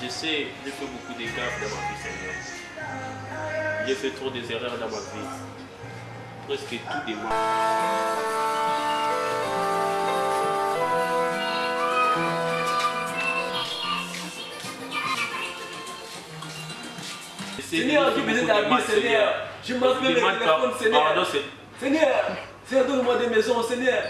Je sais, j'ai fait beaucoup de gaffes dans ma vie, Seigneur. J'ai fait trop des erreurs dans ma vie. Presque tout de moi. Seigneur, j'ai besoin d'habits, Seigneur. Je m'appelle le téléphone, Seigneur. Seigneur, Seigneur, donne-moi des maisons, Seigneur.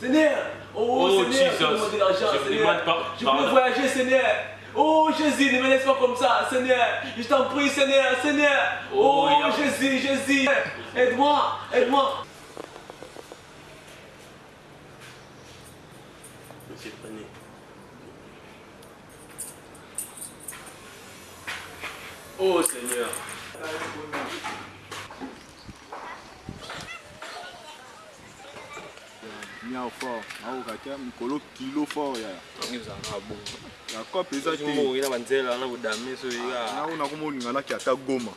Seigneur, oh, Oh, Seigneur, donne-moi de l'argent, Je Seigneur. Je veux voyager, Seigneur. Oh Jésus, ne me laisse pas comme ça, Seigneur. Je t'en prie, Seigneur, Seigneur. Oh, Oh, il y a- Jésus, Jésus. Aide-moi, aide-moi. Monsieur, prenez. Oh Seigneur. bien fort. Aokaka mikolo kilo fort ya. Cope eza tenaona komolinga naki ata goma.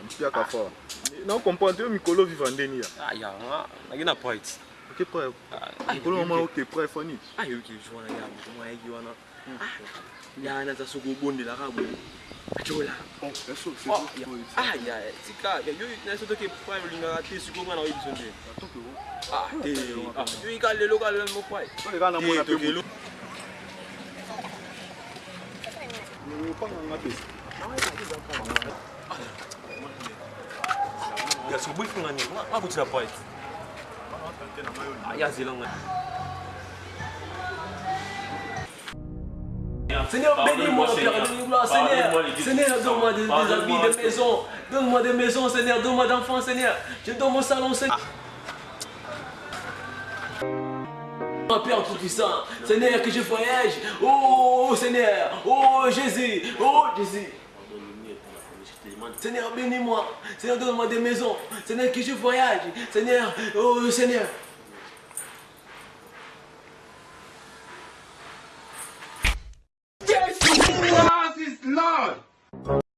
Ampiaka ah, fort. Naokomprendre oyo mikolo viva ndeni ya? oke preuve nkolo mama oke preuve fani ayoki jour wana ya moto mwa yaki wana yana aza soki obondelaka boye acola aya tika yonaso toke preuve olingaka te sikoy mwana oyebi so nde te yoyika lelo ka lelo moko ayetokelo ya sokoboyikanga nini akotila pate Seigneur, bénis-moi, Seigneur. Seigneur. Donne-moi des, habits, des maisons. Donne-moi des maisons, Seigneur. Donne-moi d'enfants, Seigneur. Je donne mon salon, Seigneur. Père Tout-Puissant, Seigneur, que je voyage. Oh Seigneur, oh Jésus, oh Jésus. Seigneur, bénis-moi. Seigneur, donne-moi des maisons. Seigneur, que je voyage. Seigneur, oh Seigneur.